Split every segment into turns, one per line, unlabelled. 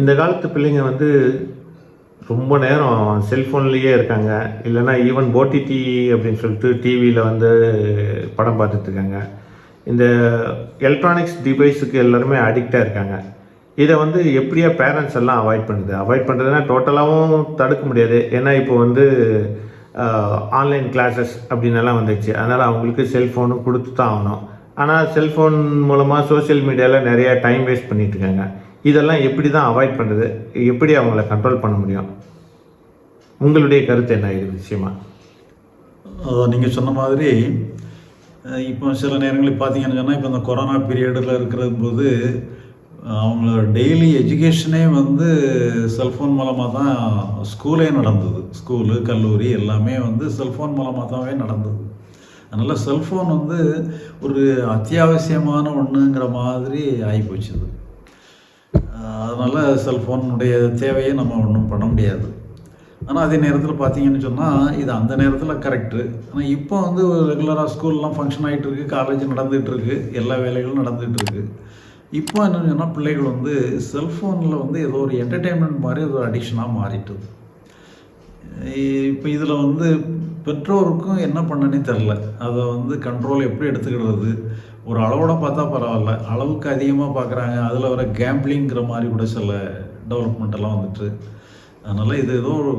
இந்த காலத்து பிள்ளைங்க வந்து ரொம்ப நேரம் செல்ஃபோன்லேயே இருக்காங்க. இல்லைன்னா ஈவன் ஓடிடி அப்படின்னு சொல்லிட்டு டிவியில் வந்து படம் பார்த்துட்ருக்காங்க இந்த எலக்ட்ரானிக்ஸ் டிவைஸுக்கு எல்லாருமே அடிக்டாக இருக்காங்க. இதை வந்து எப்படியா பேரண்ட்ஸ் எல்லாம் அவாய்ட் பண்ணுது? அவாய்ட் பண்ணுறதுனா டோட்டலாகவும் தடுக்க முடியாது. ஏன்னா இப்போ வந்து ஆன்லைன் கிளாஸஸ் அப்படின்னு எல்லாம் வந்துச்சு. அதனால் அவங்களுக்கு செல்ஃபோனும் கொடுத்து தான் ஆகணும். ஆனால் செல்ஃபோன் மூலமாக சோஷியல் மீடியாவில் நிறையா டைம் வேஸ்ட் பண்ணிகிட்ருக்காங்க இருக்காங்க. இதெல்லாம் எப்படி தான் அவாய்ட் பண்ணுறது எப்படி அவங்கள கண்ட்ரோல் பண்ண முடியும்? உங்களுடைய கருத்து என்ன இது விஷயமா?
அதான் நீங்கள் சொன்ன மாதிரி இப்போ சில நேரங்களில் பார்த்தீங்கன்னு சொன்னால் இப்போ இந்த கொரோனா பீரியடில் இருக்கிற போது அவங்களோட டெய்லி எஜுகேஷனே வந்து செல்ஃபோன் மூலமாக தான் ஸ்கூலே நடந்தது. ஸ்கூலு கல்லூரி எல்லாமே வந்து செல்ஃபோன் மூலமாக தான்வே நடந்தது. அதனால் செல்ஃபோன் வந்து ஒரு அத்தியாவசியமான ஒன்றுங்கிற மாதிரி ஆகிப்போச்சு அதனால் செல்ஃபோனுடைய தேவையை நம்ம ஒன்றும் பண்ண முடியாது. ஆனால் அதே நேரத்தில் பார்த்தீங்கன்னு சொன்னால் இது அந்த நேரத்தில் கரெக்டு ஆனால் இப்போ வந்து ரெகுலராக ஸ்கூல்லாம் ஃபங்க்ஷன் ஆகிட்டு இருக்கு காலேஜ் நடந்துகிட்ருக்கு எல்லா வேலைகளும் நடந்துகிட்ருக்கு இப்போ என்னென்னு சொன்னால் பிள்ளைகள் வந்து செல்ஃபோனில் வந்து ஏதோ ஒரு என்டர்டெயின்மெண்ட் மாதிரி ஏதோ அடிக்ஷனாக மாறிட்டுது. இப்போ இதில் வந்து பெற்றோருக்கும் என்ன பண்ணனே தெரில அதை வந்து கண்ட்ரோல் எப்படி எடுத்துக்கிடுறது? ஒரு அளவோட பார்த்தா பரவாயில்ல. அளவுக்கு அதிகமாக பார்க்குறாங்க. அதில் வர கேம்பிளிங்கிற மாதிரி கூட சில டெவலப்மெண்ட்டெல்லாம் வந்துட்டு. அதனால் இது ஏதோ ஒரு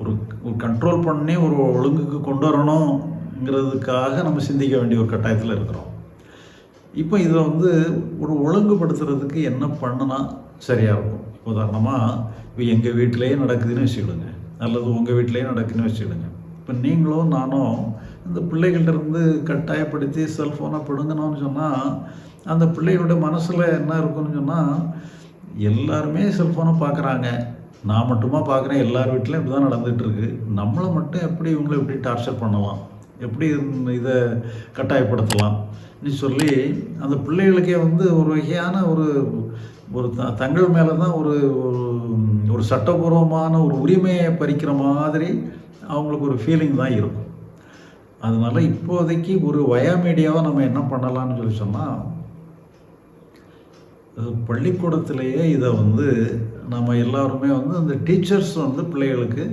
ஒரு ஒரு கண்ட்ரோல் பண்ணி ஒரு ஒழுங்குக்கு கொண்டு வரணுங்கிறதுக்காக நம்ம சிந்திக்க வேண்டிய ஒரு கட்டாயத்தில் இருக்கிறோம். இப்போ இதை வந்து ஒரு ஒழுங்குபடுத்துறதுக்கு என்ன பண்ணுனா சரியாக இருக்கும். இப்போ உதாரணமாக இப்போ எங்கள் வீட்டிலேயே நடக்குதுன்னு வச்சுக்கிடுங்க. அல்லது உங்கள் வீட்டிலேயே நடக்குதுன்னு வச்சுக்கிடுங்க. இப்போ நீங்களும் நானும் இந்த பிள்ளைகள்ட்ட இருந்து கட்டாயப்படுத்தி செல்ஃபோனை பிடுங்கணும்னு சொன்னால் அந்த பிள்ளைகளோட மனசில் என்ன இருக்குன்னு சொன்னால் எல்லாருமே செல்ஃபோனை பார்க்குறாங்க நான் மட்டுமா பார்க்குறேன் எல்லார் வீட்லையும் இப்படி தான் நடந்துகிட்ருக்கு நம்மளை மட்டும் எப்படி இவங்களை எப்படி டார்ச்சர் பண்ணலாம்? எப்படி இதை கட்டாயப்படுத்தலாம்? சொல்லி அந்த பிள்ளைகளுக்கே வந்து ஒரு வகையான ஒரு ஒரு த தங்கள் மேலே தான் ஒரு ஒரு- ஒரு சட்டபூர்வமான ஒரு உரிமையை பறிக்கிற மாதிரி அவங்களுக்கு ஒரு ஃபீலிங் தான் இருக்கும். அதனால இப்போதைக்கு ஒரு வயா மீடியாவை நம்ம என்ன பண்ணலாம்னு சொல்லி சொன்னால் பள்ளிக்கூடத்திலேயே இதை வந்து நம்ம எல்லாருமே வந்து அந்த டீச்சர்ஸ் வந்து பிள்ளைகளுக்கு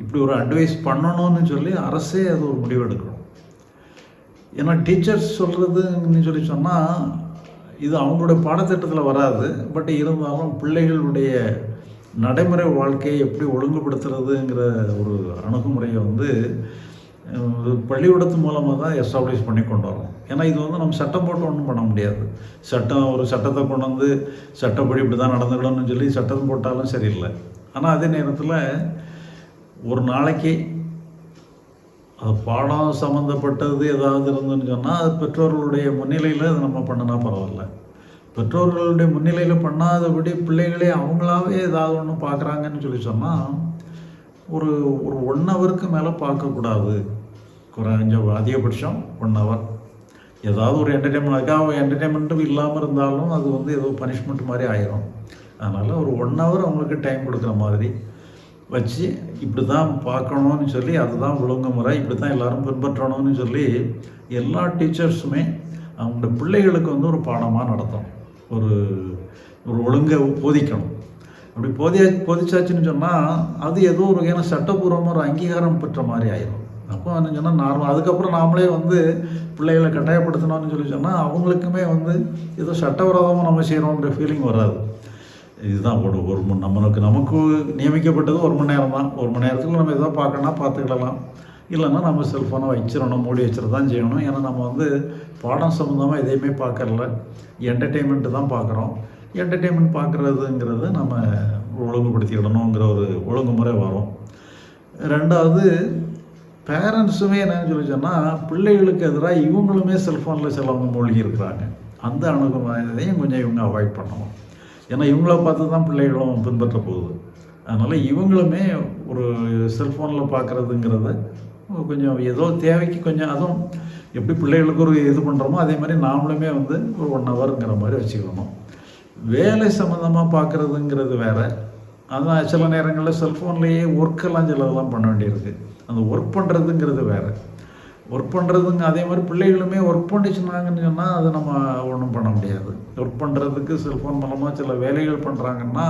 இப்படி ஒரு அட்வைஸ் பண்ணணும்னு சொல்லி அரசே அது ஒரு முடிவு எடுக்கணும். ஏன்னா டீச்சர்ஸ் சொல்கிறதுன்னு சொல்லி சொன்னால் இது அவங்களுடைய பாடத்திட்டத்தில் வராது. பட் இருந்தாலும் பிள்ளைகளுடைய நடைமுறை வாழ்க்கையை எப்படி ஒழுங்குபடுத்துறதுங்கிற ஒரு அணுகுமுறையை வந்து பள்ளிக்கூடத்து மூலமாக தான் எஸ்டாப்ளிஷ் பண்ணி கொண்டு வரணும் ஏன்னா இது வந்து நம்ம சட்டம் போட்டு ஒன்றும் பண்ண முடியாது. சட்டம் ஒரு சட்டத்தை கொண்டு வந்து சட்டப்படி இப்படி தான் நடந்துக்கணும்னு சொல்லி சட்டம் போட்டாலும் சரியில்லை. ஆனால் அதே நேரத்தில் ஒரு நாளைக்கு அது பாடம் சம்மந்தப்பட்டது ஏதாவது இருந்துன்னு சொன்னால் அது பெற்றோர்களுடைய முன்னிலையில் அது நம்ம பண்ணினா பரவாயில்ல. பெற்றோர்களுடைய முன்னிலையில் பண்ணாதபடி பிள்ளைகளே அவங்களாவே ஏதாவது ஒன்று பார்க்குறாங்கன்னு சொல்லி சொன்னால் ஒரு ஒரு ஒன் ஹவருக்கு மேலே பார்க்கக்கூடாது குறைஞ்ச அதிகபட்சம் ஒன் ஹவர் ஏதாவது ஒரு என்டர்டெயின்மெண்ட் அதுக்காக என்டர்டெயின்மெண்ட்டும் இல்லாமல் இருந்தாலும் அது வந்து ஏதோ பனிஷ்மெண்ட் மாதிரி ஆயிரும். அதனால் ஒரு ஒன் ஹவர் அவங்களுக்கு டைம் கொடுக்குற மாதிரி வச்சு இப்படி தான் பார்க்கணும்னு சொல்லி அதுதான் ஒழுங்குமுறை இப்படி தான் எல்லோரும் பின்பற்றணும்னு சொல்லி எல்லா டீச்சர்ஸுமே அவங்களோட பிள்ளைகளுக்கு வந்து ஒரு பாடமாக நடத்தும் ஒரு ஒரு ஒழுங்கை போதிக்கணும். அப்படி போதிய போதிச்சாச்சுன்னு சொன்னால் அது ஏதோ ஒரு வகையான சட்டபூர்வமாக ஒரு அங்கீகாரம் பெற்ற மாதிரி ஆயிரும். அப்போ என்ன சொன்னால் நார்மல் அதுக்கப்புறம் நாமளே வந்து பிள்ளைகளை கட்டாயப்படுத்தணும்னு சொல்லி சொன்னால் அவங்களுக்குமே வந்து ஏதோ சட்டவிரோதமாக நம்ம செய்கிறோங்கிற ஃபீலிங் வராது. இதுதான் ஒரு ஒரு மணி நம்மளுக்கு நமக்கு நியமிக்கப்பட்டது ஒரு மணி நேரம் தான். ஒரு மணி நேரத்துக்கு நம்ம எதாவது பார்க்கணும்னா பார்த்துக்கிடலாம். இல்லைன்னா நம்ம செல்ஃபோனை வச்சிடணும் மூடி வச்சிட தான் செய்யணும். ஏன்னா நம்ம வந்து பாடம் சம்மந்தமாக எதையுமே பார்க்கறல என்டர்டெயின்மெண்ட்டு தான் பார்க்குறோம். என்டர்டெயின்மெண்ட் பார்க்குறதுங்கிறத நம்ம ஒழுங்குபடுத்திடணுங்கிற ஒரு ஒழுங்குமுறை வரும். ரெண்டாவது பேரண்ட்ஸுமே என்னன்னு சொல்லி சொன்னால் பிள்ளைகளுக்கு எதிராக இவங்களுமே செல்ஃபோனில் சிலவங்க மூழ்கி இருக்கிறாங்க அந்த அணுகுமுறையதையும் கொஞ்சம் இவங்க அவாய்ட் பண்ணணும். ஏன்னா இவங்கள பார்த்து தான் பிள்ளைகளும் பின்பற்ற போகுது. அதனால் இவங்களுமே ஒரு செல்ஃபோனில் பார்க்குறதுங்கிறத கொஞ்சம் ஏதோ தேவைக்கு கொஞ்சம் அதுவும் எப்படி பிள்ளைகளுக்கு ஒரு இது பண்ணுறோமோ அதே மாதிரி நாமளுமே வந்து ஒரு ஒன் ஹவருங்கிற மாதிரி வச்சுக்கணும். வேலை சம்மந்தமாக பார்க்குறதுங்கிறது வேறு. அதான் சில நேரங்களில் செல்ஃபோன்லேயே ஒர்க்கெல்லாம் சிலதெல்லாம் பண்ண வேண்டியிருக்கு. அந்த ஒர்க் பண்ணுறதுங்கிறது வேறு. ஒர்க் பண்ணுறதுங்க அதே மாதிரி பிள்ளைகளுமே ஒர்க் பண்ணிச்சுனாங்கன்னு சொன்னால் அதை நம்ம ஒன்றும் பண்ண முடியாது. ஒர்க் பண்ணுறதுக்கு செல்ஃபோன் மூலமாக சில வேலைகள் பண்ணுறாங்கன்னா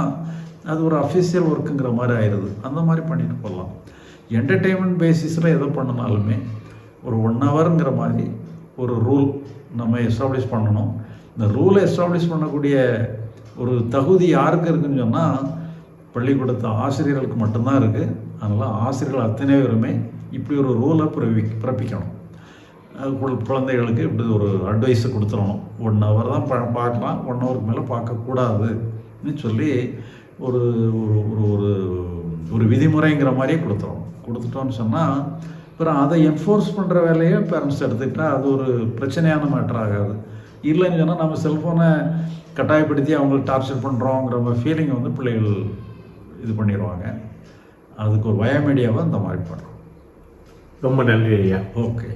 அது ஒரு அஃபிஷியல் ஒர்க்குங்கிற மாதிரி ஆயிடுது அந்த மாதிரி பண்ணிட்டு போகலாம் என்டர்டெயின்மெண்ட் பேசிஸில் எதை பண்ணினாலுமே ஒரு ஒன் ஹவருங்கிற மாதிரி ஒரு ரூல் நம்ம எஸ்டாப்ளிஷ் பண்ணணும். இந்த ரூலை எஸ்டாப்ளிஷ் பண்ணக்கூடிய ஒரு தகுதி யாருக்கு இருக்குன்னு சொன்னால் பள்ளிக்கூடத்து ஆசிரியர்களுக்கு மட்டும்தான் இருக்குது அதனால் ஆசிரியர்கள் அத்தனை பேருமே இப்படி ஒரு ரூலை பிறப்பி பிறப்பிக்கணும். குழந்தைகளுக்கு இப்படி ஒரு அட்வைஸை கொடுத்துடணும். ஒன் ஹவர் தான் ப பார்க்கலாம் ஒன் ஹவருக்கு மேலே பார்க்கக்கூடாதுன்னு சொல்லி ஒரு ஒரு ஒரு ஒரு ஒரு விதிமுறைங்கிற மாதிரியே கொடுத்துரும் கொடுத்துட்டோன்னு சொன்னால் அப்புறம் அதை என்ஃபோர்ஸ் பண்ணுற வேலையை பேரண்ட்ஸ் எடுத்துக்கிட்டால் அது ஒரு பிரச்சனையான மேட்டர் ஆகாது. இல்லைன்னு சொன்னால் நம்ம செல்ஃபோனை கட்டாயப்படுத்தி அவங்களுக்கு டார்ச்சர் பண்ணுறோங்கிற ஃபீலிங்கை வந்து பிள்ளைகள் இது பண்ணிடுவாங்க அதுக்கு ஒரு பயோமீடியாவை அந்த மாதிரி பண்ணுறோம்
ரொம்ப நன்றி ஐயா.
ஓகே